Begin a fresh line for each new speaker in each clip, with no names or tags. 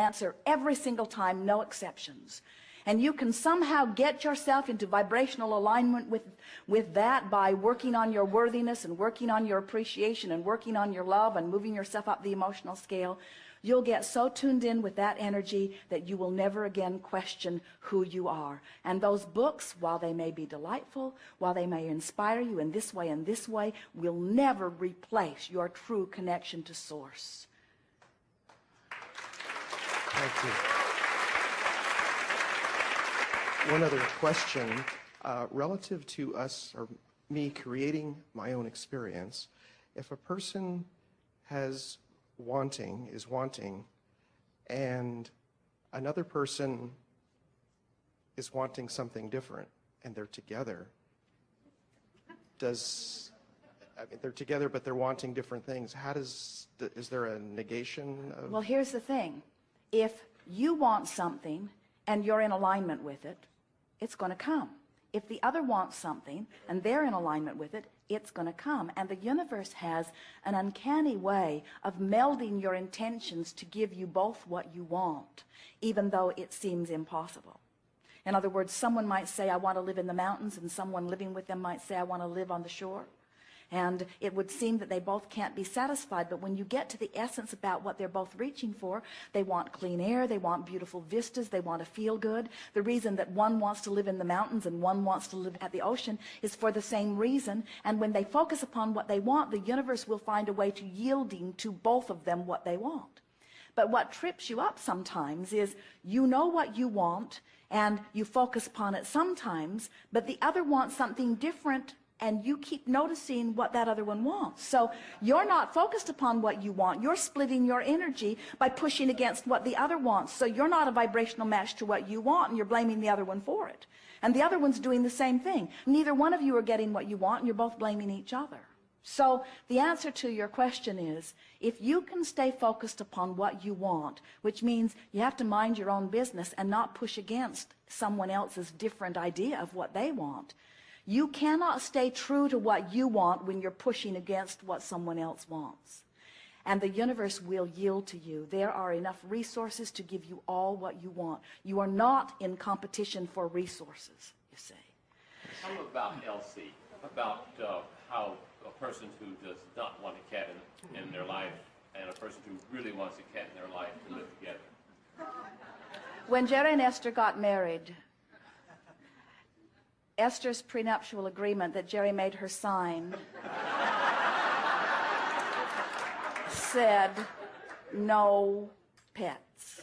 answer every single time, no exceptions. And you can somehow get yourself into vibrational alignment with, with that by working on your worthiness and working on your appreciation and working on your love and moving yourself up the emotional scale. You'll get so tuned in with that energy that you will never again question who you are. And those books, while they may be delightful, while they may inspire you in this way and this way, will never replace your true connection to source.
Thank you. One other question. Uh, relative to us, or me creating my own experience, if a person has wanting, is wanting, and another person is wanting something different, and they're together, does, I mean, they're together, but they're wanting different things. How does, is there a negation of?
Well, here's the thing. If you want something and you're in alignment with it, it's going to come. If the other wants something and they're in alignment with it, it's going to come. And the universe has an uncanny way of melding your intentions to give you both what you want, even though it seems impossible. In other words, someone might say, I want to live in the mountains, and someone living with them might say, I want to live on the shore. And it would seem that they both can't be satisfied. But when you get to the essence about what they're both reaching for, they want clean air, they want beautiful vistas, they want to feel good. The reason that one wants to live in the mountains and one wants to live at the ocean is for the same reason. And when they focus upon what they want, the universe will find a way to yielding to both of them what they want. But what trips you up sometimes is you know what you want and you focus upon it sometimes, but the other wants something different and you keep noticing what that other one wants. So you're not focused upon what you want. You're splitting your energy by pushing against what the other wants. So you're not a vibrational match to what you want, and you're blaming the other one for it. And the other one's doing the same thing. Neither one of you are getting what you want, and you're both blaming each other. So the answer to your question is, if you can stay focused upon what you want, which means you have to mind your own business and not push against someone else's different idea of what they want, you cannot stay true to what you want when you're pushing against what someone else wants. And the universe will yield to you. There are enough resources to give you all what you want. You are not in competition for resources, you say.
Tell me about Elsie, about uh, how a person who does not want a cat in, in their life and a person who really wants a cat in their life to live together.
When Jerry and Esther got married, Esther's prenuptial agreement that Jerry made her sign said no pets.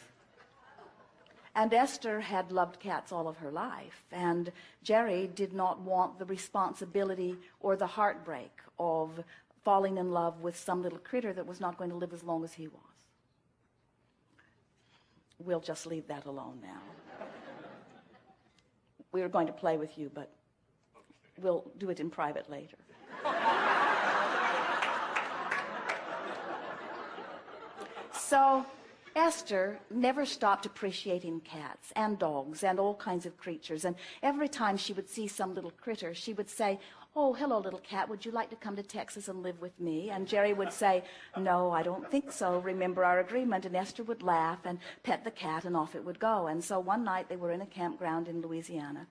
And Esther had loved cats all of her life, and Jerry did not want the responsibility or the heartbreak of falling in love with some little critter that was not going to live as long as he was. We'll just leave that alone now we were going to play with you, but we'll do it in private later. so Esther never stopped appreciating cats and dogs and all kinds of creatures. And every time she would see some little critter, she would say, oh, hello, little cat, would you like to come to Texas and live with me? And Jerry would say, no, I don't think so. Remember our agreement. And Esther would laugh and pet the cat, and off it would go. And so one night they were in a campground in Louisiana.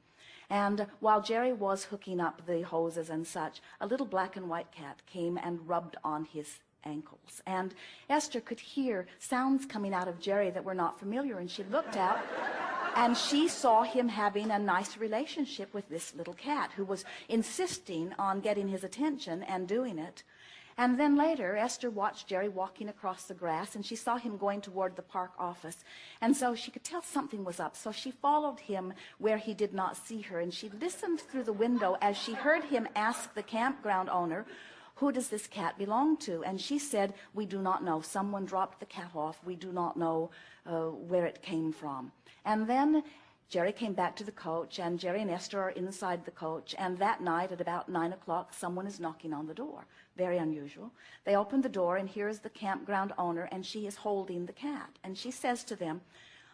And while Jerry was hooking up the hoses and such, a little black and white cat came and rubbed on his ankles. And Esther could hear sounds coming out of Jerry that were not familiar, and she looked out and she saw him having a nice relationship with this little cat who was insisting on getting his attention and doing it. And then later, Esther watched Jerry walking across the grass, and she saw him going toward the park office. And so she could tell something was up. So she followed him where he did not see her, and she listened through the window as she heard him ask the campground owner, who does this cat belong to? And she said, we do not know. Someone dropped the cat off. We do not know uh, where it came from. And then Jerry came back to the coach, and Jerry and Esther are inside the coach. And that night at about 9 o'clock, someone is knocking on the door. Very unusual. They open the door, and here is the campground owner, and she is holding the cat. And she says to them,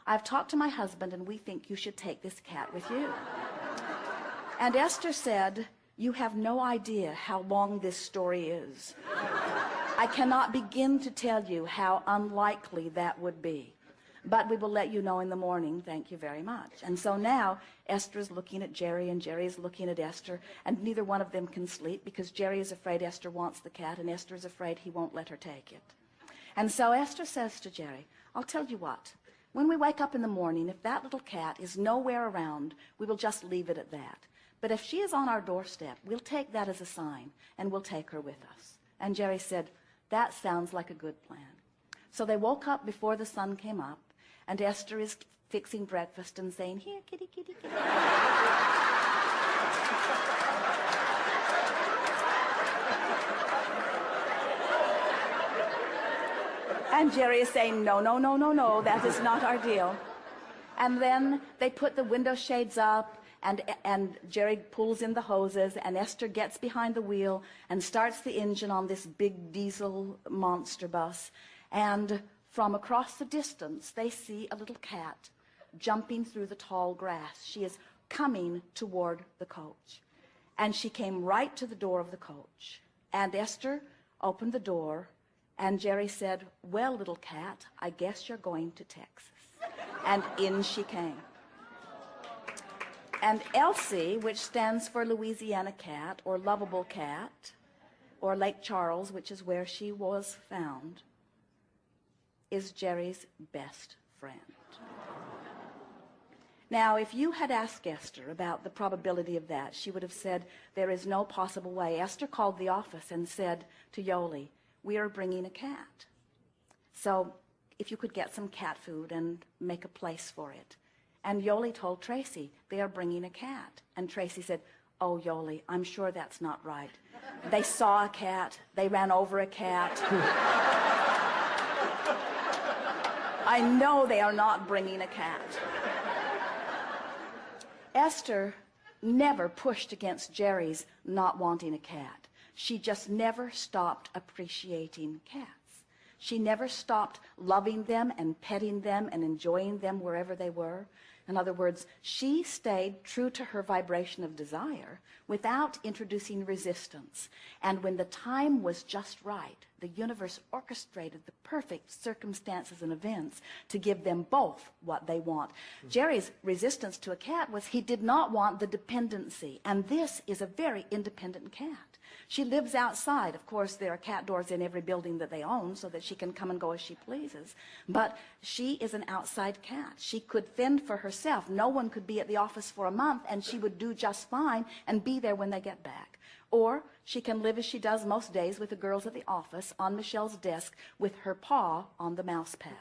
I've talked to my husband, and we think you should take this cat with you. and Esther said, you have no idea how long this story is. I cannot begin to tell you how unlikely that would be. but we will let you know in the morning. Thank you very much. And so now Esther is looking at Jerry and Jerry is looking at Esther and neither one of them can sleep because Jerry is afraid Esther wants the cat and Esther is afraid he won't let her take it. And so Esther says to Jerry, I'll tell you what, when we wake up in the morning, if that little cat is nowhere around, we will just leave it at that. But if she is on our doorstep, we'll take that as a sign and we'll take her with us. And Jerry said, that sounds like a good plan. So they woke up before the sun came up and Esther is fixing breakfast and saying, here, kitty, kitty, kitty. And Jerry is saying, no, no, no, no, no, that is not our deal. And then they put the window shades up, and, and Jerry pulls in the hoses, and Esther gets behind the wheel and starts the engine on this big diesel monster bus. And from across the distance, they see a little cat jumping through the tall grass. She is coming toward the coach. And she came right to the door of the coach. And Esther opened the door, and Jerry said, Well, little cat, I guess you're going to Texas. And in she came. And Elsie, which stands for Louisiana cat, or lovable cat, or Lake Charles, which is where she was found, is Jerry's best friend. Now, if you had asked Esther about the probability of that, she would have said, there is no possible way. Esther called the office and said to Yoli, we are bringing a cat. So if you could get some cat food and make a place for it. And Yoli told Tracy, they are bringing a cat. And Tracy said, oh, Yoli, I'm sure that's not right. They saw a cat. They ran over a cat. I know they are not bringing a cat. Esther never pushed against Jerry's not wanting a cat. She just never stopped appreciating cats. She never stopped loving them and petting them and enjoying them wherever they were. In other words, she stayed true to her vibration of desire without introducing resistance. And when the time was just right, the universe orchestrated the perfect circumstances and events to give them both what they want. Jerry's resistance to a cat was he did not want the dependency. And this is a very independent cat. She lives outside. Of course, there are cat doors in every building that they own so that she can come and go as she pleases. But she is an outside cat. She could fend for herself. No one could be at the office for a month and she would do just fine and be there when they get back. Or she can live as she does most days with the girls at the office on Michelle's desk with her paw on the mouse pad.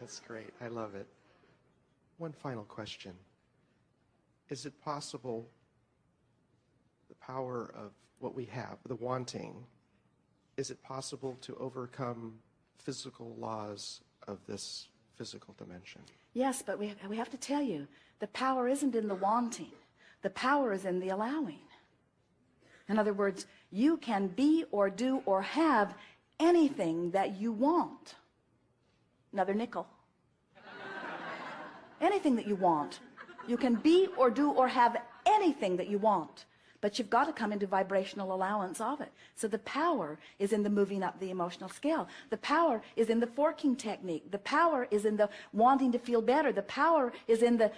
That's great. I love it. One final question. Is it possible the power of what we have, the wanting, is it possible to overcome physical laws of this physical dimension?
Yes, but we, we have to tell you, the power isn't in the wanting. The power is in the allowing. In other words, you can be or do or have anything that you want. Another nickel. anything that you want. You can be or do or have anything that you want. But you've got to come into vibrational allowance of it. So the power is in the moving up the emotional scale. The power is in the forking technique. The power is in the wanting to feel better. The power is in the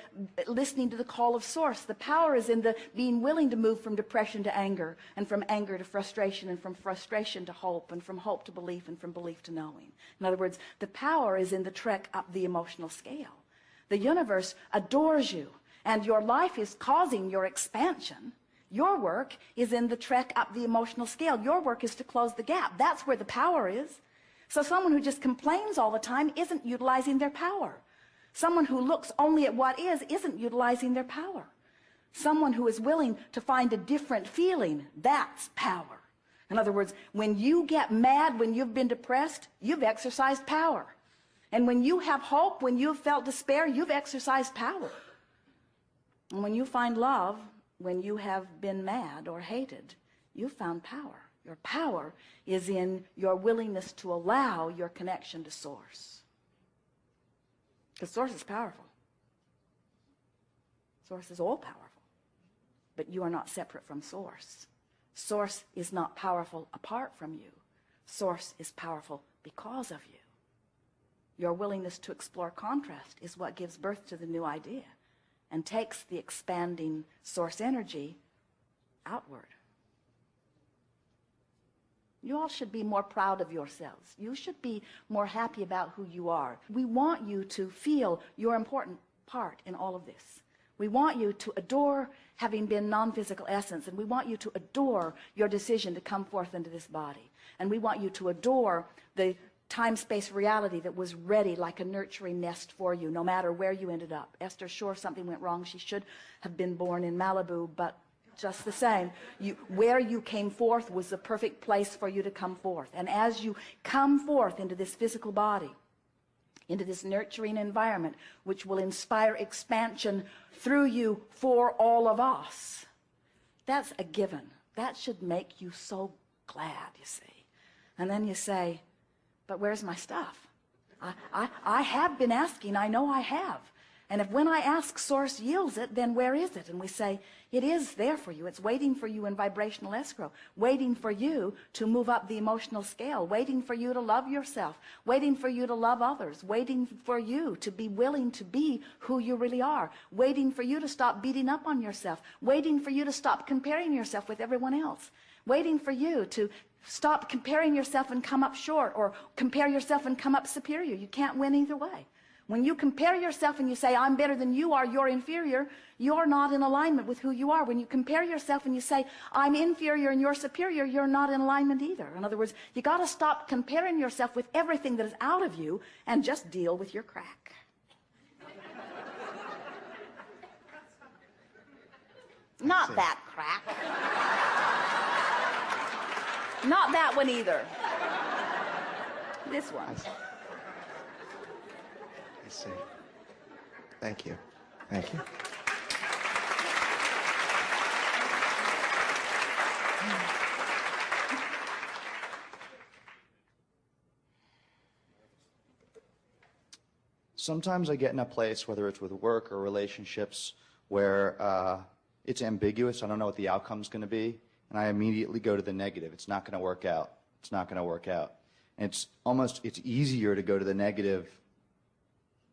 listening to the call of source. The power is in the being willing to move from depression to anger and from anger to frustration and from frustration to hope and from hope to belief and from belief to knowing. In other words, the power is in the trek up the emotional scale. The universe adores you and your life is causing your expansion your work is in the trek up the emotional scale. Your work is to close the gap. That's where the power is. So someone who just complains all the time isn't utilizing their power. Someone who looks only at what is isn't utilizing their power. Someone who is willing to find a different feeling, that's power. In other words, when you get mad, when you've been depressed, you've exercised power. And when you have hope, when you've felt despair, you've exercised power. And when you find love, when you have been mad or hated, you found power. Your power is in your willingness to allow your connection to source. Because source is powerful. Source is all powerful. but you are not separate from Source. Source is not powerful apart from you. Source is powerful because of you. Your willingness to explore contrast is what gives birth to the new idea and takes the expanding source energy outward. You all should be more proud of yourselves. You should be more happy about who you are. We want you to feel your important part in all of this. We want you to adore having been non-physical essence, and we want you to adore your decision to come forth into this body. And we want you to adore the time-space reality that was ready like a nurturing nest for you, no matter where you ended up. Esther, sure, something went wrong. She should have been born in Malibu, but just the same, you, where you came forth was the perfect place for you to come forth. And as you come forth into this physical body, into this nurturing environment, which will inspire expansion through you for all of us, that's a given. That should make you so glad, you see. And then you say, but where's my stuff? I, I, I have been asking. I know I have. And if when I ask source yields it, then where is it? And we say, it is there for you. It's waiting for you in vibrational escrow, waiting for you to move up the emotional scale, waiting for you to love yourself, waiting for you to love others, waiting for you to be willing to be who you really are, waiting for you to stop beating up on yourself, waiting for you to stop comparing yourself with everyone else, waiting for you to stop comparing yourself and come up short or compare yourself and come up superior. You can't win either way. When you compare yourself and you say, I'm better than you are, you're inferior, you're not in alignment with who you are. When you compare yourself and you say, I'm inferior and you're superior, you're not in alignment either. In other words, you got to stop comparing yourself with everything that is out of you and just deal with your crack. not that crack. Not that one either. This one.
I see. Thank you. Thank you.
Sometimes I get in a place, whether it's with work or relationships, where uh, it's ambiguous. I don't know what the outcome's going to be, and I immediately go to the negative. It's not going to work out. It's not going to work out. And it's almost it's easier to go to the negative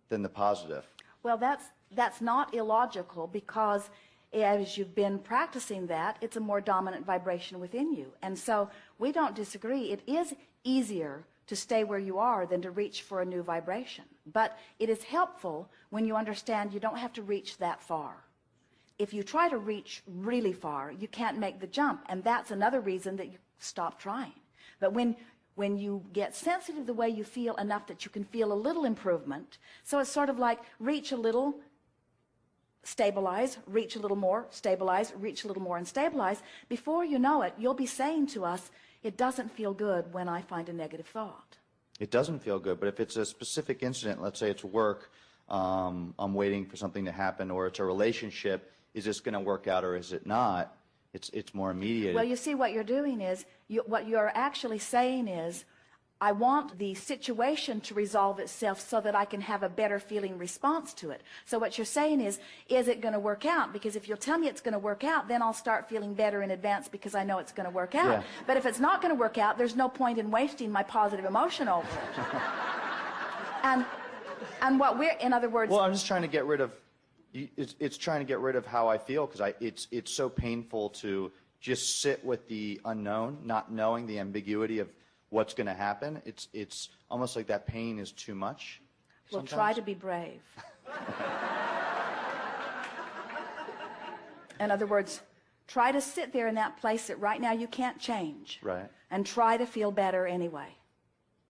than the positive.
Well, that's, that's not illogical because as you've been practicing that, it's a more dominant vibration within you. And so we don't disagree. It is easier to stay where you are than to reach for a new vibration. But it is helpful when you understand you don't have to reach that far. If you try to reach really far, you can't make the jump. And that's another reason that you stop trying. But when when you get sensitive the way you feel enough that you can feel a little improvement. So it's sort of like reach a little, stabilize, reach a little more, stabilize, reach a little more, and stabilize. Before you know it, you'll be saying to us, it doesn't feel good when I find a negative thought.
It doesn't feel good, but if it's a specific incident, let's say it's work, um, I'm waiting for something to happen, or it's a relationship, is this going to work out or is it not? It's, it's more immediate.
Well, you see, what you're doing is, you, what you're actually saying is, I want the situation to resolve itself so that I can have a better feeling response to it. So what you're saying is, is it going to work out? Because if you'll tell me it's going to work out, then I'll start feeling better in advance because I know it's going to work out.
Yeah.
But if it's not going to work out, there's no point in wasting my positive emotion over it. and, and what we're, in other words,
Well, I'm just trying to get rid of. It's, it's trying to get rid of how I feel because I it's it's so painful to just sit with the unknown, not knowing the ambiguity of what's going to happen. It's it's almost like that pain is too much.
Well, try to be brave. in other words, try to sit there in that place that right now you can't change.
Right.
And try to feel better anyway.